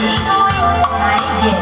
你都有怀疑。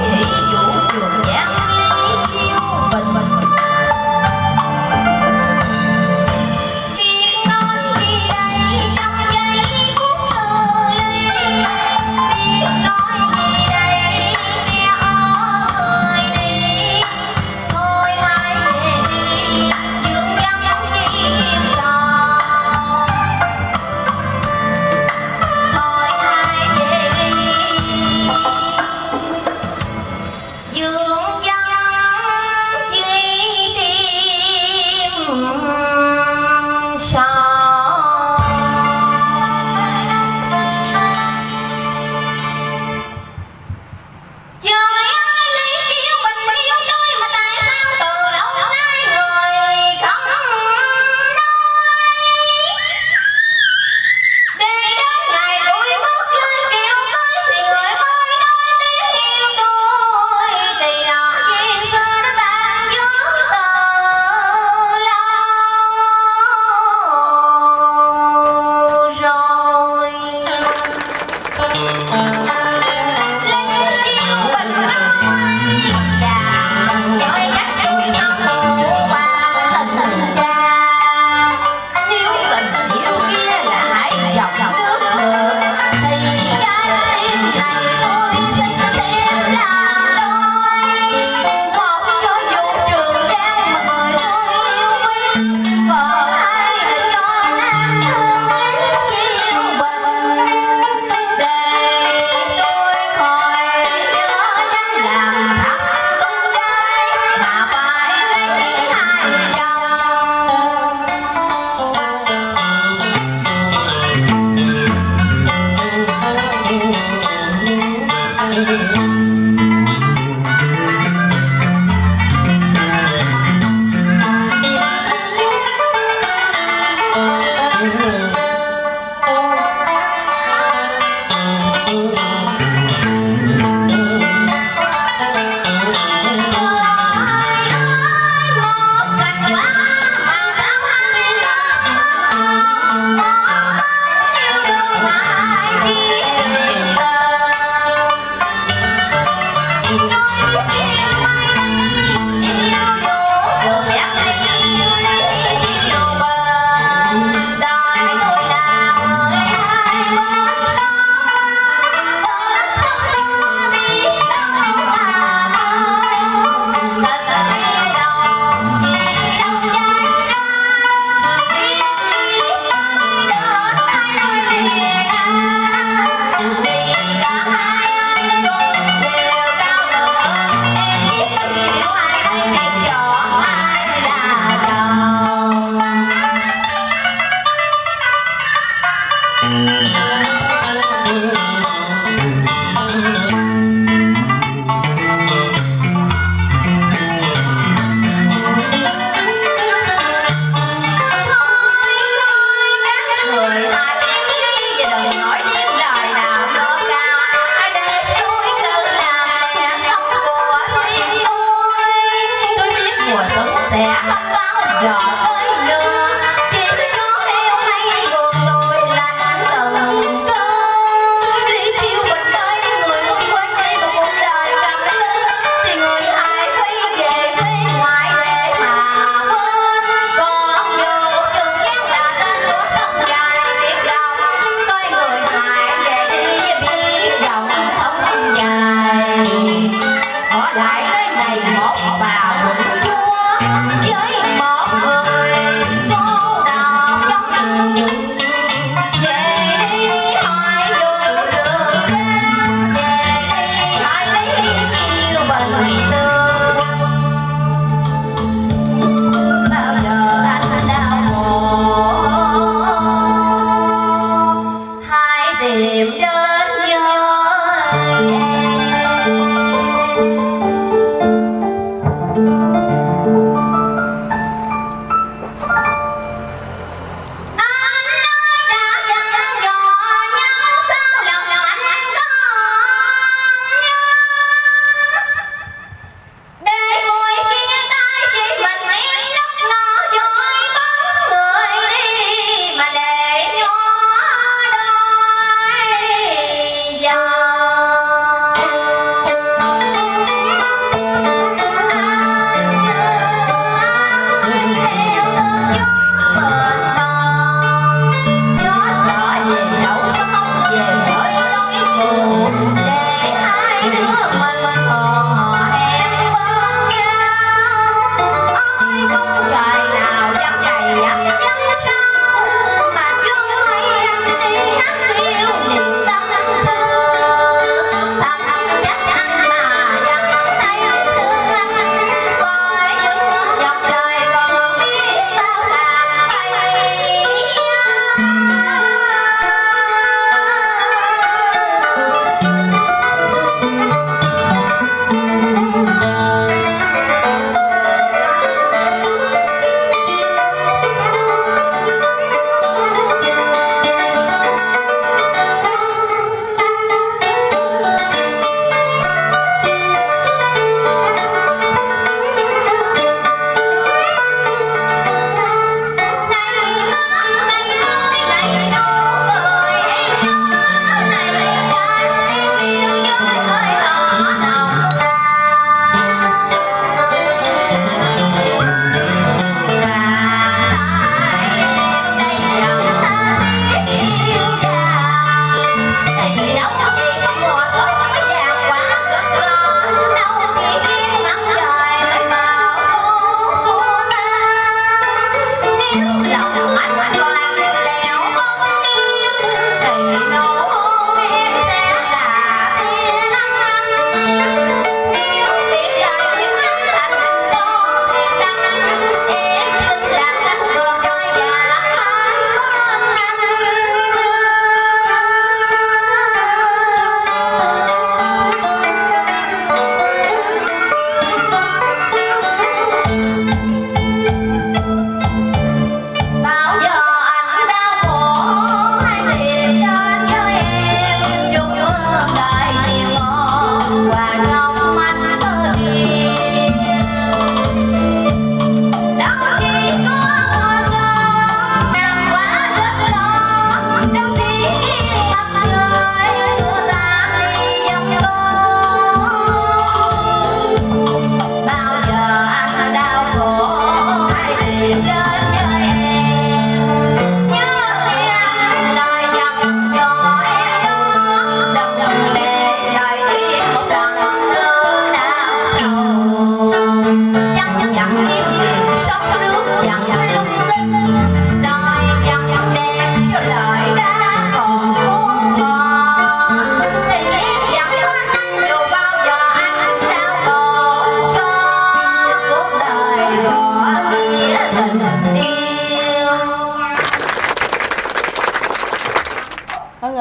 Bà vững chúa với một người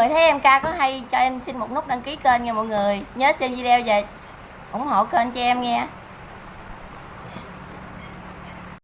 người thấy em ca có hay cho em xin một nút đăng ký kênh nha mọi người nhớ xem video và ủng hộ kênh cho em nghe.